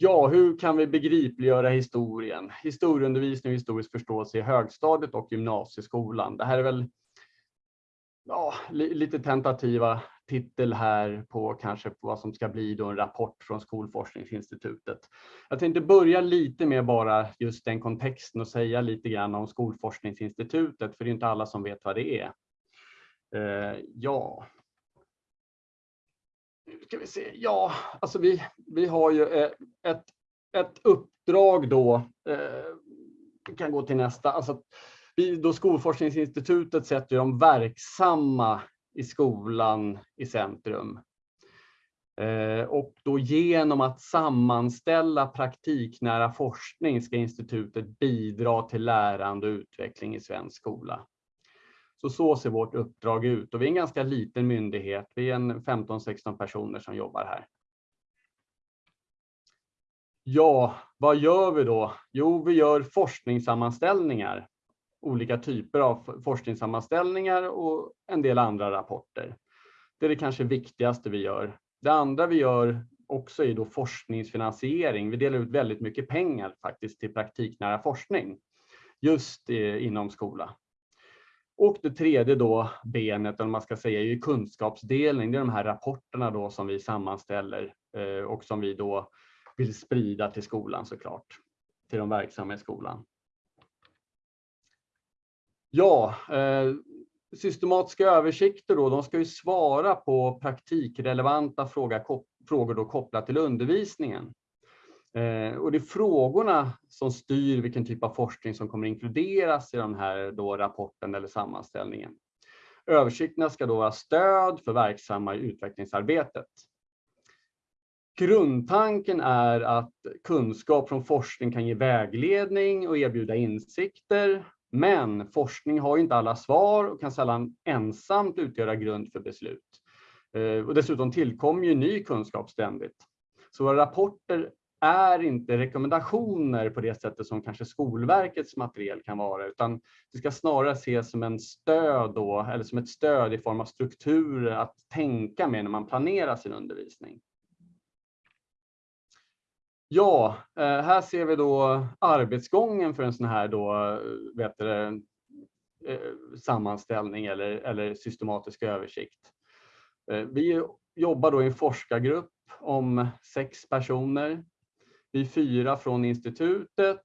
Ja, hur kan vi begripliggöra historien? Historieundervisning och historisk förståelse i högstadiet och gymnasieskolan. Det här är väl ja, lite tentativa titel här på kanske på vad som ska bli då en rapport från Skolforskningsinstitutet. Jag tänkte börja lite med bara just den kontexten och säga lite grann om Skolforskningsinstitutet, för det är inte alla som vet vad det är. Eh, ja. Ska vi se. Ja, alltså vi, vi har ju eh, ett, ett uppdrag då. Vi kan gå till nästa. Alltså, vi, då Skolforskningsinstitutet sätter de verksamma i skolan i centrum. Eh, och då genom att sammanställa praktiknära forskning ska institutet bidra till lärande och utveckling i svensk skola. Så så ser vårt uppdrag ut och vi är en ganska liten myndighet. Vi är en 15-16 personer som jobbar här. Ja, vad gör vi då? Jo, vi gör forskningssammanställningar olika typer av forskningssammanställningar och en del andra rapporter. Det är det kanske viktigaste vi gör. Det andra vi gör också är då forskningsfinansiering. Vi delar ut väldigt mycket pengar faktiskt till praktiknära forskning just eh, inom skola. Och det tredje då benet, eller man ska säga, är ju kunskapsdelning. Det är de här rapporterna då som vi sammanställer eh, och som vi då vill sprida till skolan såklart, till de verksamma i skolan. Ja, eh, systematiska översikter då, de ska ju svara på praktikrelevanta frågor kopplat till undervisningen. Eh, och det är frågorna som styr vilken typ av forskning som kommer inkluderas i den här då rapporten eller sammanställningen. Översikterna ska då vara stöd för verksamma i utvecklingsarbetet. Grundtanken är att kunskap från forskning kan ge vägledning och erbjuda insikter men forskning har inte alla svar och kan sällan ensamt utgöra grund för beslut. Eh, och dessutom tillkommer ju ny kunskap ständigt. Så våra rapporter är inte rekommendationer på det sättet som kanske Skolverkets material kan vara, utan det ska snarare ses som en stöd då, eller som ett stöd i form av strukturer att tänka med när man planerar sin undervisning. Ja, eh, här ser vi då arbetsgången för en sån här då, eh, vet du, eh, sammanställning eller, eller systematisk översikt. Vi jobbar då i en forskargrupp om sex personer. Vi är fyra från institutet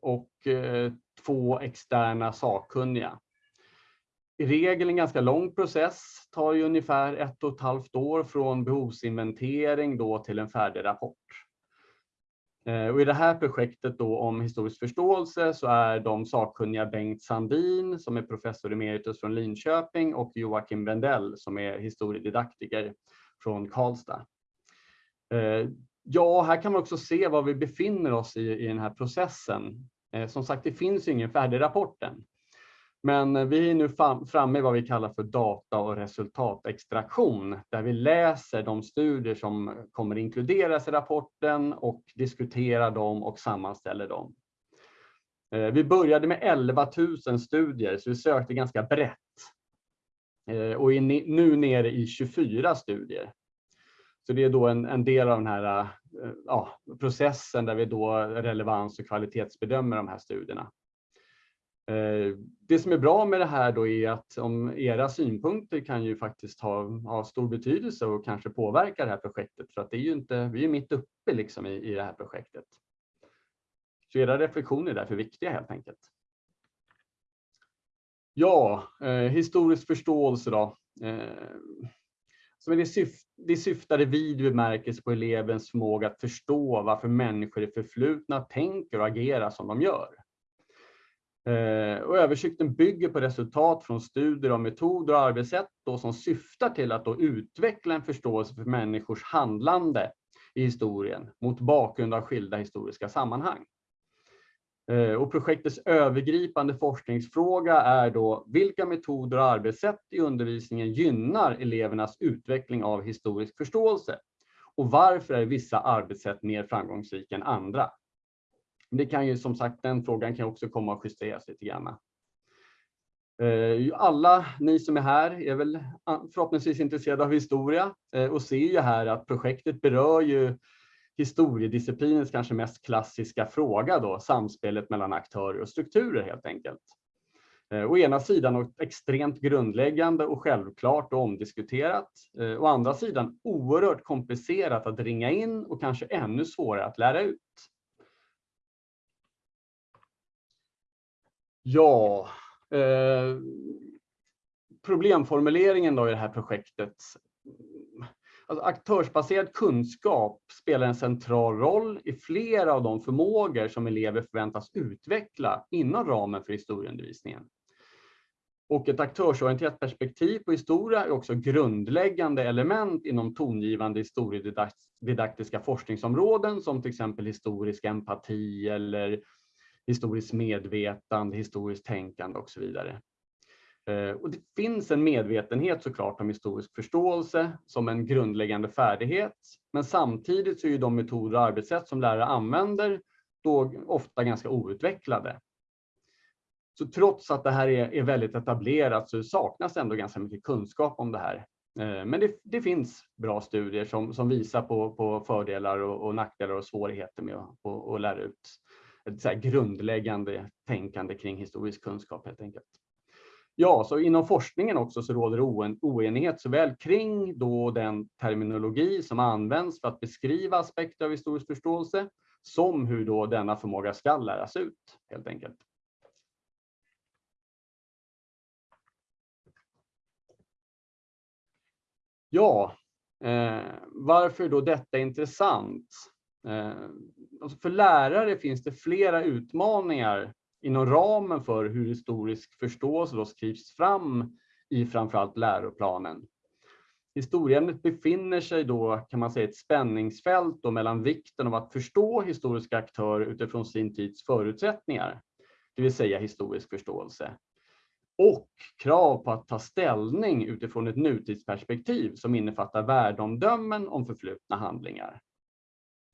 och eh, två externa sakkunniga. I regel en ganska lång process, tar ju ungefär ett och ett halvt år från behovsinventering då till en färdig rapport. Eh, och I det här projektet då om historisk förståelse så är de sakkunniga Bengt Sandin som är professor emeritus från Linköping och Joakim Brendell som är historiedidaktiker från Karlstad. Eh, Ja, här kan man också se var vi befinner oss i, i den här processen. Eh, som sagt, det finns ingen färdig rapport än. Men eh, vi är nu framme i vad vi kallar för data och resultatextraktion, där vi läser de studier som kommer inkluderas i rapporten och diskuterar dem och sammanställer dem. Eh, vi började med 11 000 studier, så vi sökte ganska brett. Eh, och är nu nere i 24 studier. Så det är då en, en del av den här eh, ja, processen där vi då relevans och kvalitetsbedömer de här studierna. Eh, det som är bra med det här då är att om era synpunkter kan ju faktiskt ha, ha stor betydelse och kanske påverka det här projektet för att det är ju inte, vi är mitt uppe liksom i, i det här projektet. Så era reflektioner är därför viktiga helt enkelt. Ja, eh, historisk förståelse då. Eh, så det, syft, det syftar i vid bemärkelse på elevens förmåga att förstå varför människor i förflutna tänker och agerar som de gör. Eh, och översikten bygger på resultat från studier av metoder och arbetssätt då som syftar till att då utveckla en förståelse för människors handlande i historien mot bakgrund av skilda historiska sammanhang. Eh, och projektets övergripande forskningsfråga är då vilka metoder och arbetssätt i undervisningen gynnar elevernas utveckling av historisk förståelse? Och varför är vissa arbetssätt mer framgångsrika än andra? Det kan ju som sagt, den frågan kan också komma att justeras lite grann. Eh, alla ni som är här är väl ah, förhoppningsvis intresserade av historia eh, och ser ju här att projektet berör ju historiedisciplinens kanske mest klassiska fråga då, samspelet mellan aktörer och strukturer helt enkelt. Eh, å ena sidan något extremt grundläggande och självklart och omdiskuterat. Eh, å andra sidan oerhört komplicerat att ringa in och kanske ännu svårare att lära ut. Ja, eh, problemformuleringen då i det här projektet. Alltså aktörsbaserad kunskap spelar en central roll i flera av de förmågor som elever förväntas utveckla inom ramen för historieundervisningen. Och ett aktörsorienterat perspektiv på historia är också grundläggande element inom tongivande historiedidaktiska forskningsområden som till exempel historisk empati eller historiskt medvetande, historiskt tänkande och så vidare. Eh, och det finns en medvetenhet såklart om historisk förståelse som en grundläggande färdighet. Men samtidigt så är ju de metoder och arbetssätt som lärare använder då ofta ganska outvecklade. Så trots att det här är, är väldigt etablerat så saknas ändå ganska mycket kunskap om det här. Eh, men det, det finns bra studier som, som visar på, på fördelar och, och nackdelar och svårigheter med att, och, och lära ut ett så grundläggande tänkande kring historisk kunskap helt enkelt. Ja, så inom forskningen också så råder oenighet såväl kring då den terminologi som används för att beskriva aspekter av historisk förståelse som hur då denna förmåga ska läras ut helt enkelt. Ja, eh, varför då detta är intressant? Eh, alltså för lärare finns det flera utmaningar inom ramen för hur historisk förståelse då skrivs fram i framförallt läroplanen. Historieämnet befinner sig då, kan man säga, ett spänningsfält då mellan vikten av att förstå historiska aktörer utifrån sin tids förutsättningar, det vill säga historisk förståelse, och krav på att ta ställning utifrån ett nutidsperspektiv som innefattar värdeomdömen om förflutna handlingar.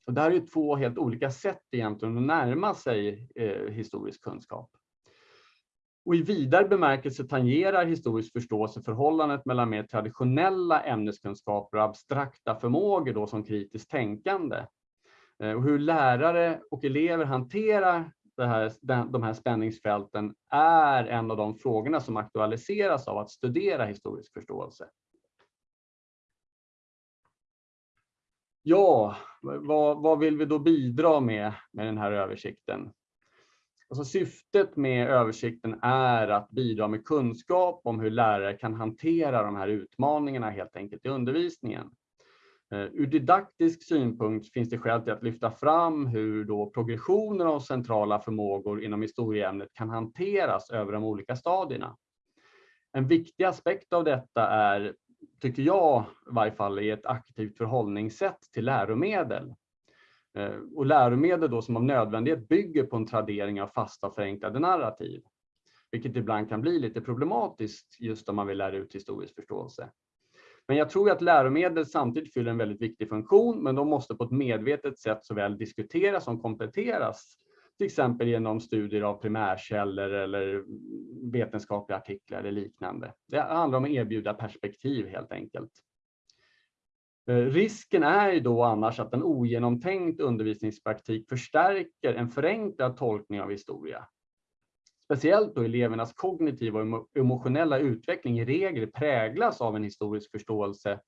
Och det här är två helt olika sätt egentligen att närma sig eh, historisk kunskap. Och i vidare bemärkelse tangerar historisk förståelse förhållandet mellan mer traditionella ämneskunskaper och abstrakta förmågor då som kritiskt tänkande. Eh, och hur lärare och elever hanterar det här, de här spänningsfälten är en av de frågorna som aktualiseras av att studera historisk förståelse. Ja, vad, vad vill vi då bidra med med den här översikten? Alltså syftet med översikten är att bidra med kunskap om hur lärare kan hantera de här utmaningarna helt enkelt i undervisningen. Eh, ur didaktisk synpunkt finns det skäl till att lyfta fram hur då progressioner av centrala förmågor inom historieämnet kan hanteras över de olika stadierna. En viktig aspekt av detta är tycker jag i varje fall, är ett aktivt förhållningssätt till läromedel. Eh, och läromedel då som av nödvändighet bygger på en tradering av fasta förenklade narrativ. Vilket ibland kan bli lite problematiskt just om man vill lära ut historisk förståelse. Men jag tror att läromedel samtidigt fyller en väldigt viktig funktion, men de måste på ett medvetet sätt såväl diskuteras som kompletteras till exempel genom studier av primärkällor eller vetenskapliga artiklar eller liknande. Det handlar om att erbjuda perspektiv helt enkelt. Eh, risken är ju då annars att en ogenomtänkt undervisningspraktik förstärker en förenklad tolkning av historia. Speciellt då elevernas kognitiva och emotionella utveckling i regel präglas av en historisk förståelse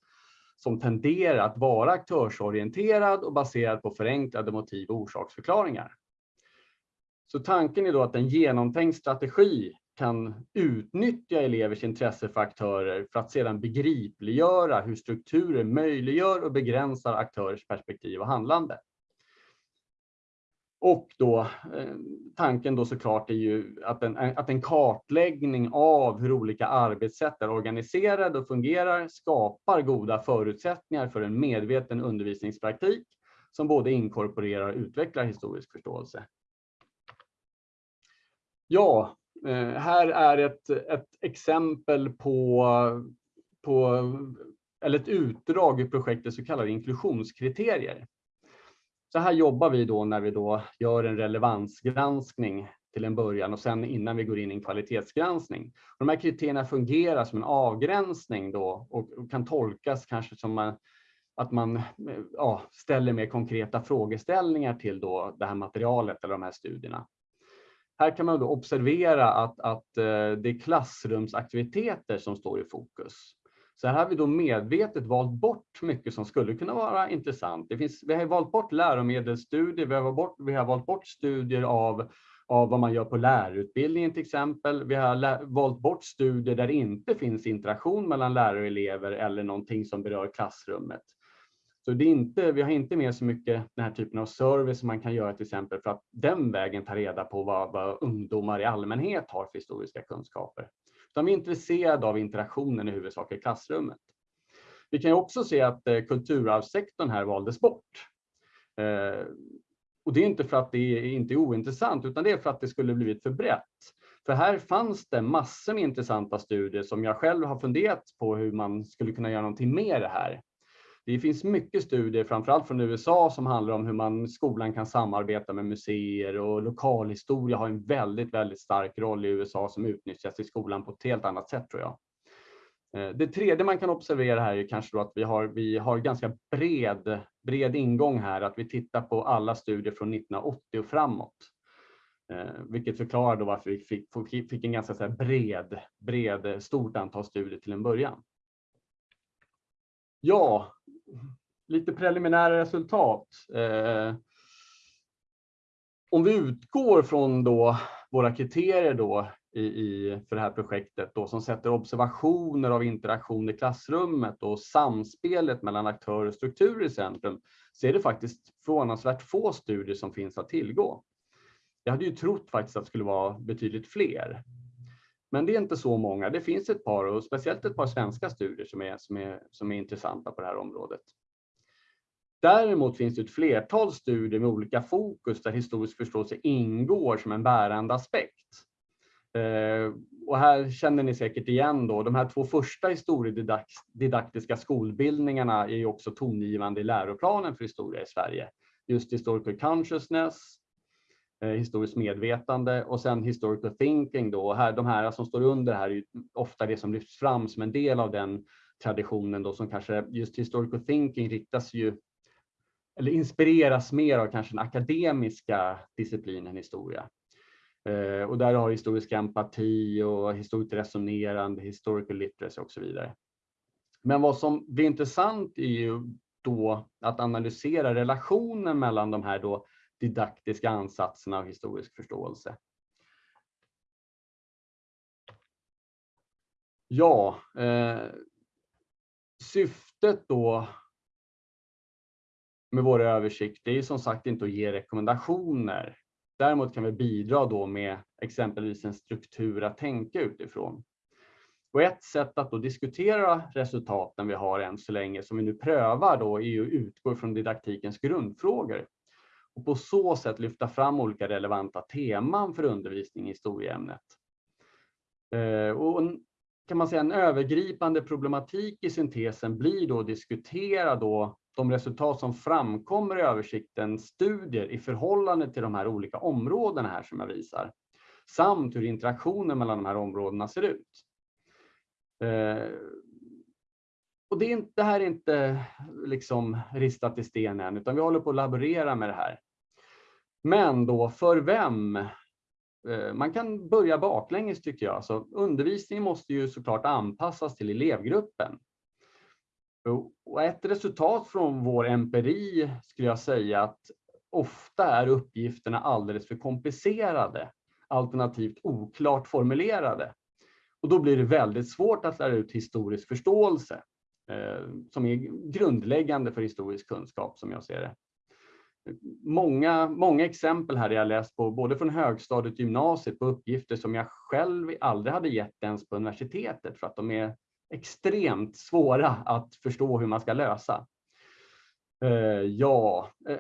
som tenderar att vara aktörsorienterad och baserad på förenklade motiv och orsaksförklaringar. Så tanken är då att en genomtänkt strategi kan utnyttja elevers intresse för aktörer för att sedan begripliggöra hur strukturer möjliggör och begränsar aktörers perspektiv och handlande. Och då eh, tanken då såklart är ju att en, att en kartläggning av hur olika arbetssätt är organiserade och fungerar skapar goda förutsättningar för en medveten undervisningspraktik som både inkorporerar och utvecklar historisk förståelse. Ja, eh, här är ett, ett exempel på, på, eller ett utdrag i projektet så kallade inklusionskriterier. Så här jobbar vi då när vi då gör en relevansgranskning till en början och sen innan vi går in i en kvalitetsgranskning. De här kriterierna fungerar som en avgränsning då och kan tolkas kanske som att man ja, ställer mer konkreta frågeställningar till då det här materialet eller de här studierna. Här kan man då observera att, att eh, det är klassrumsaktiviteter som står i fokus. Så här har vi då medvetet valt bort mycket som skulle kunna vara intressant. Det finns, vi har valt bort läromedelsstudier, vi har valt bort, vi har valt bort studier av, av vad man gör på lärarutbildningen till exempel. Vi har valt bort studier där det inte finns interaktion mellan lärare och elever eller någonting som berör klassrummet. Så det är inte, vi har inte med så mycket den här typen av service som man kan göra till exempel för att den vägen ta reda på vad, vad ungdomar i allmänhet har för historiska kunskaper. Utan vi är intresserade av interaktionen i huvudsak i klassrummet. Vi kan också se att eh, kulturarvssektorn här valdes bort. Eh, och det är inte för att det är inte är ointressant utan det är för att det skulle blivit för brett. För här fanns det massor med intressanta studier som jag själv har funderat på hur man skulle kunna göra någonting med det här. Det finns mycket studier, framförallt från USA, som handlar om hur man skolan kan samarbeta med museer och lokalhistoria har en väldigt, väldigt stark roll i USA som utnyttjas i skolan på ett helt annat sätt tror jag. Eh, det tredje man kan observera här är kanske då att vi har, vi har ganska bred, bred ingång här, att vi tittar på alla studier från 1980 och framåt. Eh, vilket förklarar då varför vi fick, fick en ganska så bred, bred, stort antal studier till en början. Ja, lite preliminära resultat. Eh, om vi utgår från då våra kriterier då i, i, för det här projektet då, som sätter observationer av interaktion i klassrummet och samspelet mellan aktörer och strukturer i centrum, så är det faktiskt förvånansvärt få studier som finns att tillgå. Jag hade ju trott faktiskt att det skulle vara betydligt fler. Men det är inte så många. Det finns ett par och speciellt ett par svenska studier som är, som är, som är intressanta på det här området. Däremot finns det ett flertal studier med olika fokus där historisk förståelse ingår som en bärande aspekt. Eh, och här känner ni säkert igen då, de här två första historiedidaktiska skolbildningarna är ju också tongivande i läroplanen för historia i Sverige. Just historical consciousness Eh, historiskt medvetande och sen historical thinking då. Här, de här som står under här är ofta det som lyfts fram som en del av den traditionen då som kanske just historical thinking riktas ju eller inspireras mer av kanske den akademiska disciplinen historia. Eh, och där har historisk empati och historiskt resonerande, historical literacy och så vidare. Men vad som blir intressant är ju då att analysera relationen mellan de här då didaktiska ansatserna av historisk förståelse. Ja, eh, syftet då med våra översikter är som sagt inte att ge rekommendationer. Däremot kan vi bidra då med exempelvis en struktur att tänka utifrån. Och ett sätt att då diskutera resultaten vi har än så länge som vi nu prövar då är att utgå från didaktikens grundfrågor och på så sätt lyfta fram olika relevanta teman för undervisning i historieämnet. Eh, och kan man säga en övergripande problematik i syntesen blir då att diskutera då de resultat som framkommer i översikten studier i förhållande till de här olika områdena här som jag visar. Samt hur interaktionen mellan de här områdena ser ut. Eh, och det, är inte, det här är inte liksom ristat i sten än, utan vi håller på att laborera med det här. Men då för vem? Eh, man kan börja baklänges tycker jag. Så undervisningen måste ju såklart anpassas till elevgruppen. Och ett resultat från vår empiri skulle jag säga att ofta är uppgifterna alldeles för komplicerade, alternativt oklart formulerade. Och då blir det väldigt svårt att lära ut historisk förståelse. Eh, som är grundläggande för historisk kunskap som jag ser det. Många, många exempel här jag läst på, både från högstadiet och gymnasiet, på uppgifter som jag själv aldrig hade gett ens på universitetet för att de är extremt svåra att förstå hur man ska lösa. Eh, ja, eh,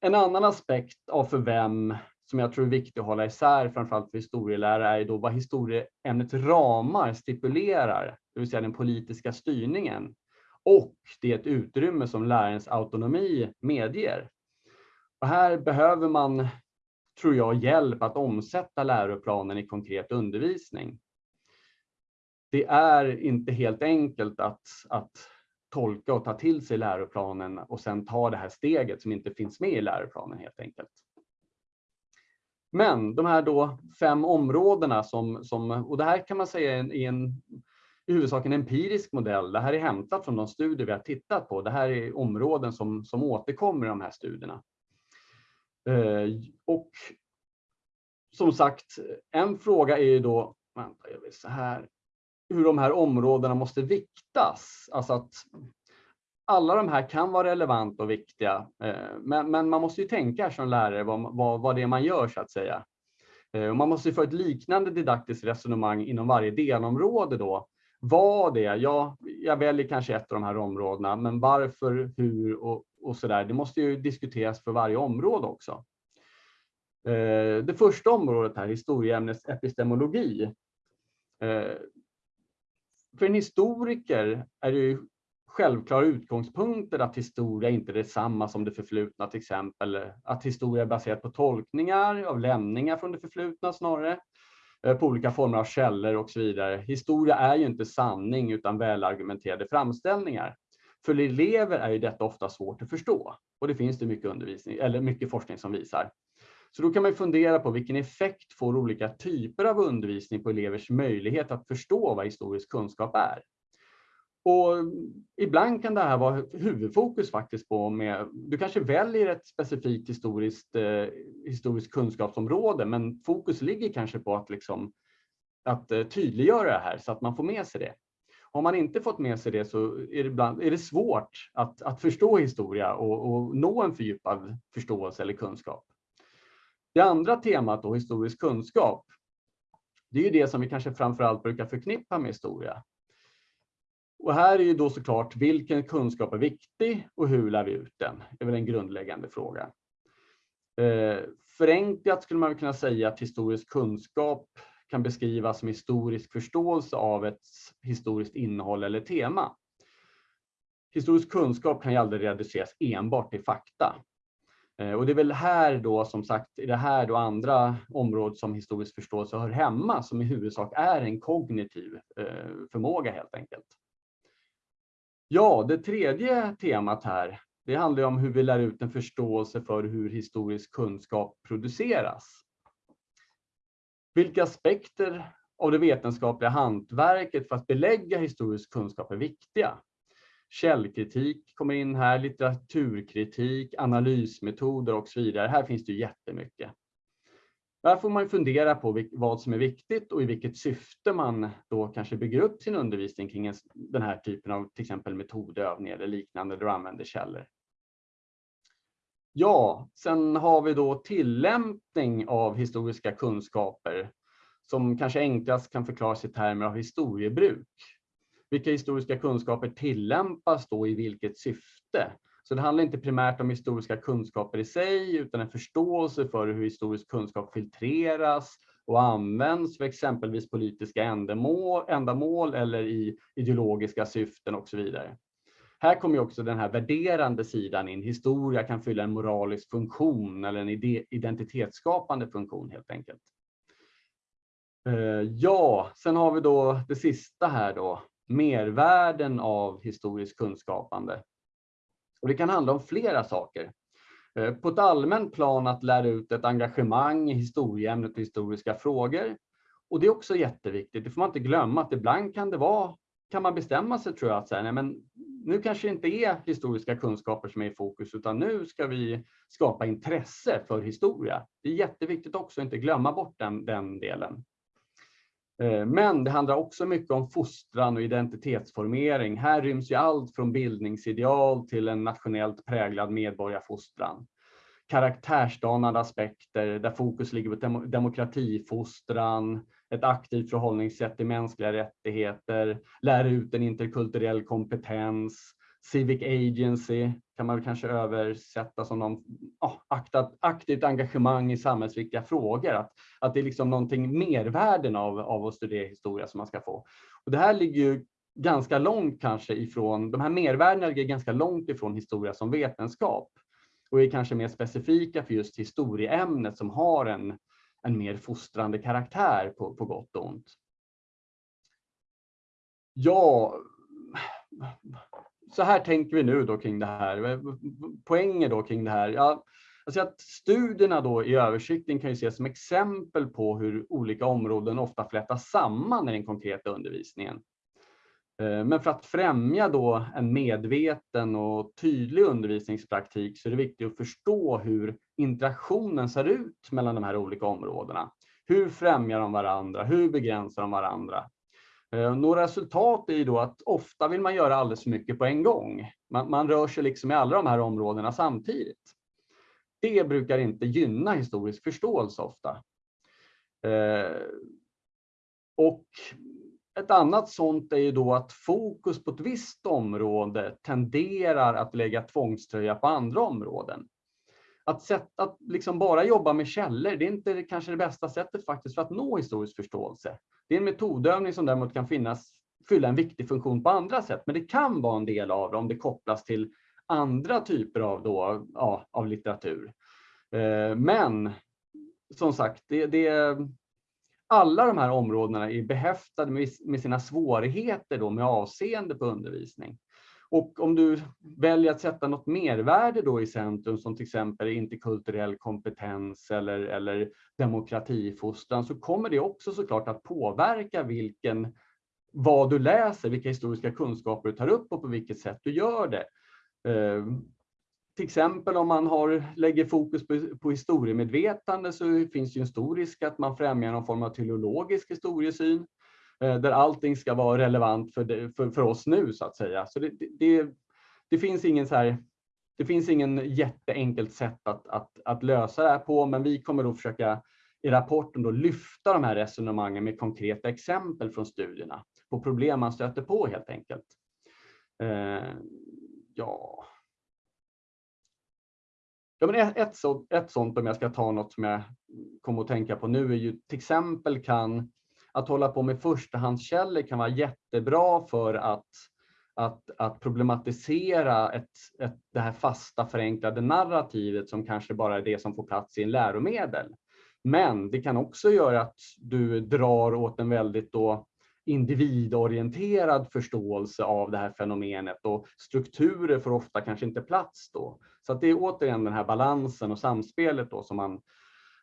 en annan aspekt av för vem som jag tror är viktig att hålla isär, framförallt för historielärare, är då vad historieämnets ramar stipulerar, det vill säga den politiska styrningen. Och det utrymme som lärarens autonomi medger. Och här behöver man, tror jag, hjälp att omsätta läroplanen i konkret undervisning. Det är inte helt enkelt att, att tolka och ta till sig läroplanen och sen ta det här steget som inte finns med i läroplanen helt enkelt. Men de här då fem områdena som, som och det här kan man säga är en, i huvudsak en empirisk modell. Det här är hämtat från de studier vi har tittat på. Det här är områden som, som återkommer i de här studierna. Eh, och som sagt, en fråga är ju då, vänta, jag vill så här, hur de här områdena måste viktas. Alltså att alla de här kan vara relevanta och viktiga, eh, men, men man måste ju tänka som lärare vad, vad, vad det är man gör så att säga. Eh, och man måste ju få ett liknande didaktiskt resonemang inom varje delområde då. Vad det är, ja, jag väljer kanske ett av de här områdena, men varför, hur och, och så där. Det måste ju diskuteras för varje område också. Eh, det första området här, historieämnets epistemologi. För en historiker är det ju självklara utgångspunkter att historia inte är detsamma som det förflutna till exempel. Att historia är baserat på tolkningar av lämningar från det förflutna snarare. Eh, på olika former av källor och så vidare. Historia är ju inte sanning utan välargumenterade framställningar. För elever är ju detta ofta svårt att förstå och det finns det mycket undervisning eller mycket forskning som visar. Så då kan man fundera på vilken effekt får olika typer av undervisning på elevers möjlighet att förstå vad historisk kunskap är. Och ibland kan det här vara huvudfokus faktiskt på med, du kanske väljer ett specifikt historiskt, eh, historiskt kunskapsområde, men fokus ligger kanske på att, liksom, att eh, tydliggöra det här så att man får med sig det. Har man inte fått med sig det så är det, ibland, är det svårt att, att förstå historia och, och nå en fördjupad förståelse eller kunskap. Det andra temat, då, historisk kunskap, det är ju det som vi kanske framförallt brukar förknippa med historia. Och här är ju då såklart vilken kunskap är viktig och hur lär vi ut den? Det är väl en grundläggande fråga. Eh, förenklat skulle man kunna säga att historisk kunskap kan beskrivas som historisk förståelse av ett historiskt innehåll eller tema. Historisk kunskap kan ju aldrig reduceras enbart till fakta. Eh, och det är väl här då som sagt, i det här då andra områden som historisk förståelse hör hemma, som i huvudsak är en kognitiv eh, förmåga helt enkelt. Ja, det tredje temat här, det handlar om hur vi lär ut en förståelse för hur historisk kunskap produceras. Vilka aspekter av det vetenskapliga hantverket för att belägga historisk kunskap är viktiga? Källkritik kommer in här, litteraturkritik, analysmetoder och så vidare. Här finns det jättemycket. Där får man fundera på vad som är viktigt och i vilket syfte man då kanske bygger upp sin undervisning kring den här typen av till exempel metodövningar eller liknande där du använder källor. Ja, sen har vi då tillämpning av historiska kunskaper som kanske enklast kan förklaras i termer av historiebruk. Vilka historiska kunskaper tillämpas då i vilket syfte? Så det handlar inte primärt om historiska kunskaper i sig, utan en förståelse för hur historisk kunskap filtreras och används för exempelvis politiska ändamål, ändamål eller i ideologiska syften och så vidare. Här kommer också den här värderande sidan in. Historia kan fylla en moralisk funktion eller en identitetsskapande funktion helt enkelt. Eh, ja, sen har vi då det sista här då, mervärden av historiskt kunskapande. Och det kan handla om flera saker. Eh, på ett allmänt plan att lära ut ett engagemang i historieämnet och historiska frågor. Och det är också jätteviktigt. Det får man inte glömma att ibland kan det vara, kan man bestämma sig tror jag att säga, nej, men nu kanske det inte är historiska kunskaper som är i fokus utan nu ska vi skapa intresse för historia. Det är jätteviktigt också att inte glömma bort den, den delen. Eh, men det handlar också mycket om fostran och identitetsformering. Här ryms ju allt från bildningsideal till en nationellt präglad medborgarfostran. Karaktärsdanande aspekter där fokus ligger på demokratifostran, ett aktivt förhållningssätt till mänskliga rättigheter, lära ut en interkulturell kompetens, civic agency kan man kanske översätta som någon oh, aktivt engagemang i samhällsviktiga frågor. Att, att det är liksom någonting mervärden av, av att studera historia som man ska få. Och det här ligger ju ganska långt kanske ifrån, de här mervärdena ligger ganska långt ifrån historia som vetenskap och är kanske mer specifika för just historieämnet som har en, en mer fostrande karaktär på, på gott och ont. Ja, så här tänker vi nu då kring det här. Poänger då kring det här. Ja, alltså att studierna då i översikten kan ju ses som exempel på hur olika områden ofta flätas samman i den konkreta undervisningen. Eh, men för att främja då en medveten och tydlig undervisningspraktik så är det viktigt att förstå hur interaktionen ser ut mellan de här olika områdena. Hur främjar de varandra? Hur begränsar de varandra? Eh, några resultat är ju då att ofta vill man göra alldeles för mycket på en gång. Man, man rör sig liksom i alla de här områdena samtidigt. Det brukar inte gynna historisk förståelse ofta. Eh, och ett annat sånt är ju då att fokus på ett visst område tenderar att lägga tvångströja på andra områden. Att, sätt, att liksom bara jobba med källor, det är inte kanske det bästa sättet faktiskt för att nå historisk förståelse. Det är en metodövning som däremot kan finnas, fylla en viktig funktion på andra sätt, men det kan vara en del av det om det kopplas till andra typer av, då, ja, av litteratur. Eh, men som sagt, det, det, alla de här områdena är behäftade med, med sina svårigheter då med avseende på undervisning. Och om du väljer att sätta något mervärde då i centrum som till exempel interkulturell kompetens eller, eller demokratifostran så kommer det också såklart att påverka vilken, vad du läser, vilka historiska kunskaper du tar upp och på vilket sätt du gör det. Eh, till exempel om man har, lägger fokus på, på historiemedvetande så finns det en stor risk att man främjar någon form av teleologisk historiesyn eh, Eh, där allting ska vara relevant för, det, för, för oss nu så att säga. Så det, det, det, finns ingen så här, det finns ingen jätteenkelt sätt att, att, att lösa det här på, men vi kommer då försöka i rapporten då lyfta de här resonemangen med konkreta exempel från studierna på problem man stöter på helt enkelt. Eh, ja, Ja, men ett, ett, ett sånt, om jag ska ta något som jag kommer att tänka på nu, är ju till exempel kan att hålla på med förstahandskällor kan vara jättebra för att, att, att problematisera ett, ett, det här fasta förenklade narrativet som kanske bara är det som får plats i en läromedel. Men det kan också göra att du drar åt en väldigt då individorienterad förståelse av det här fenomenet och strukturer får ofta kanske inte plats då. Så att det är återigen den här balansen och samspelet då som man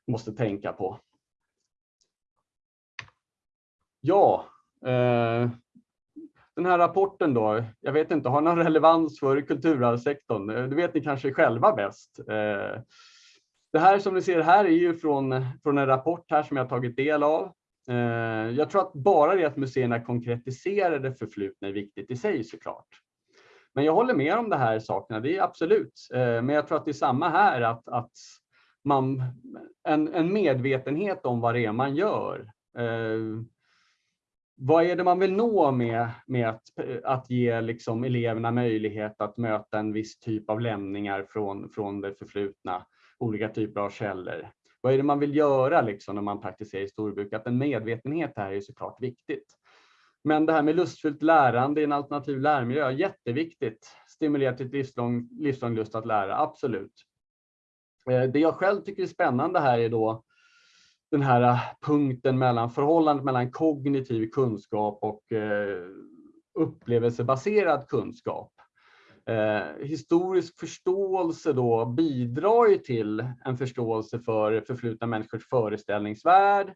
måste tänka på. Ja, eh, den här rapporten då, jag vet inte, har någon relevans för kulturarvssektorn? Eh, det vet ni kanske själva bäst. Eh, det här som ni ser här är ju från, från en rapport här som jag tagit del av. Eh, jag tror att bara det att museerna konkretiserar det förflutna är viktigt i sig såklart. Men jag håller med om de här sakerna, det är absolut. Eh, men jag tror att det är samma här, att, att man, en, en medvetenhet om vad det är man gör. Eh, vad är det man vill nå med, med att, att ge liksom eleverna möjlighet att möta en viss typ av lämningar från, från det förflutna, olika typer av källor? Vad är det man vill göra liksom när man praktiserar historiebruk? Att en medvetenhet här är såklart viktigt. Men det här med lustfyllt lärande i en alternativ lärmiljö, är jätteviktigt. Stimulera till livslång, livslång lust att lära, absolut. Eh, det jag själv tycker är spännande här är då den här äh, punkten mellan förhållandet mellan kognitiv kunskap och eh, upplevelsebaserad kunskap. Eh, historisk förståelse då bidrar ju till en förståelse för förflutna människors föreställningsvärld.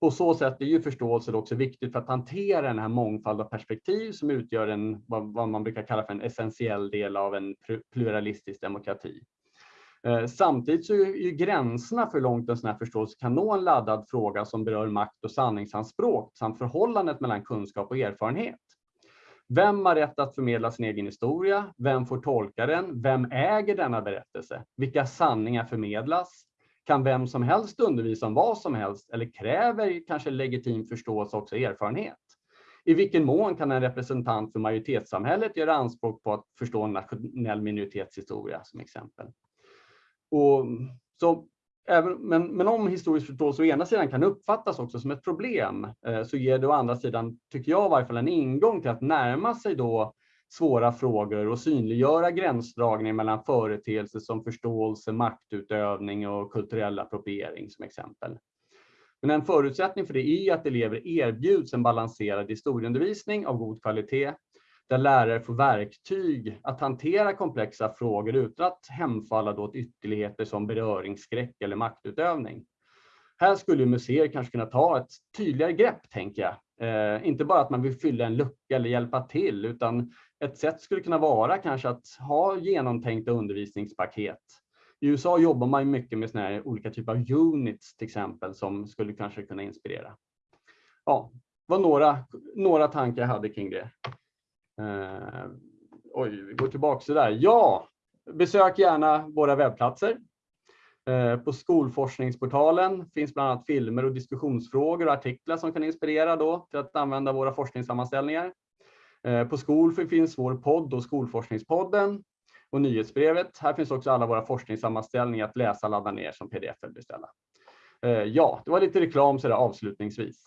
På så sätt är ju förståelse också viktigt för att hantera den här mångfald av perspektiv som utgör en, vad, vad man brukar kalla för en essentiell del av en pluralistisk demokrati. Eh, samtidigt så är ju gränserna för hur långt en sån här förståelse kan nå en laddad fråga som berör makt och sanningsanspråk samt förhållandet mellan kunskap och erfarenhet. Vem har rätt att förmedla sin egen historia? Vem får tolka den? Vem äger denna berättelse? Vilka sanningar förmedlas? Kan vem som helst undervisa om vad som helst eller kräver kanske legitim förståelse också erfarenhet? I vilken mån kan en representant för majoritetssamhället göra anspråk på att förstå en nationell minoritetshistoria som exempel? Och så Även, men, men om historisk förståelse å ena sidan kan uppfattas också som ett problem eh, så ger det å andra sidan, tycker jag i varje fall, en ingång till att närma sig då svåra frågor och synliggöra gränsdragning mellan företeelser som förståelse, maktutövning och kulturell appropriering som exempel. Men en förutsättning för det är att elever erbjuds en balanserad historieundervisning av god kvalitet där lärare får verktyg att hantera komplexa frågor utan att hemfalla åt ytterligheter som beröringsskräck eller maktutövning. Här skulle museer kanske kunna ta ett tydligare grepp, tänker jag. Eh, inte bara att man vill fylla en lucka eller hjälpa till, utan ett sätt skulle kunna vara kanske att ha genomtänkta undervisningspaket. I USA jobbar man mycket med såna här olika typer av units till exempel som skulle kanske kunna inspirera. Ja, var några, några tankar jag hade kring det. Eh, oj, vi går tillbaka så där. Ja, besök gärna våra webbplatser. Eh, på Skolforskningsportalen finns bland annat filmer och diskussionsfrågor och artiklar som kan inspirera då till att använda våra forskningssammanställningar. Eh, på Skol finns vår podd och Skolforskningspodden och nyhetsbrevet. Här finns också alla våra forskningssammanställningar att läsa, ladda ner som pdf eller beställa. Eh, ja, det var lite reklam så där avslutningsvis.